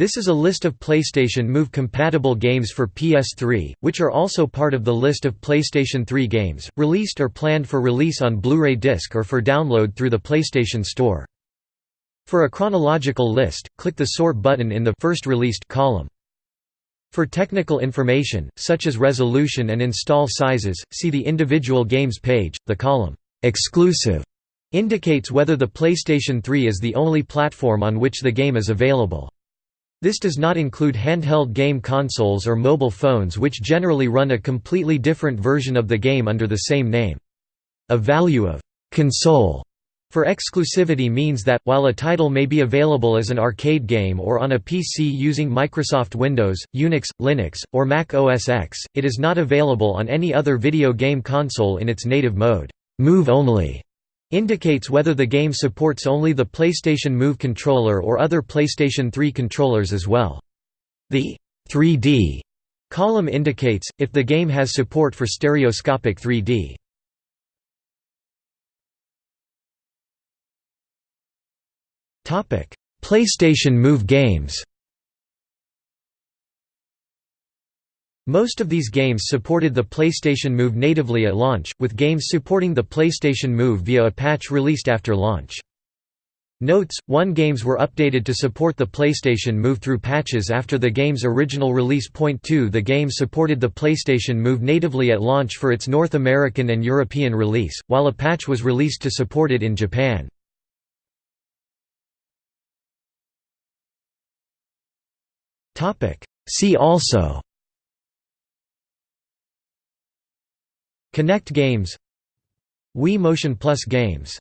This is a list of PlayStation Move-compatible games for PS3, which are also part of the list of PlayStation 3 games, released or planned for release on Blu-ray disc or for download through the PlayStation Store. For a chronological list, click the Sort button in the First Released column. For technical information, such as resolution and install sizes, see the individual games page. The column, Exclusive, indicates whether the PlayStation 3 is the only platform on which the game is available. This does not include handheld game consoles or mobile phones which generally run a completely different version of the game under the same name. A value of «console» for exclusivity means that, while a title may be available as an arcade game or on a PC using Microsoft Windows, Unix, Linux, or Mac OS X, it is not available on any other video game console in its native mode. Move only indicates whether the game supports only the PlayStation Move controller or other PlayStation 3 controllers as well. The 3D column indicates, if the game has support for stereoscopic 3D. PlayStation Move games Most of these games supported the PlayStation Move natively at launch, with games supporting the PlayStation Move via a patch released after launch. Notes: 1 games were updated to support the PlayStation Move through patches after the game's original release. Point 2 The game supported the PlayStation Move natively at launch for its North American and European release, while a patch was released to support it in Japan. See also Kinect games Wii Motion Plus games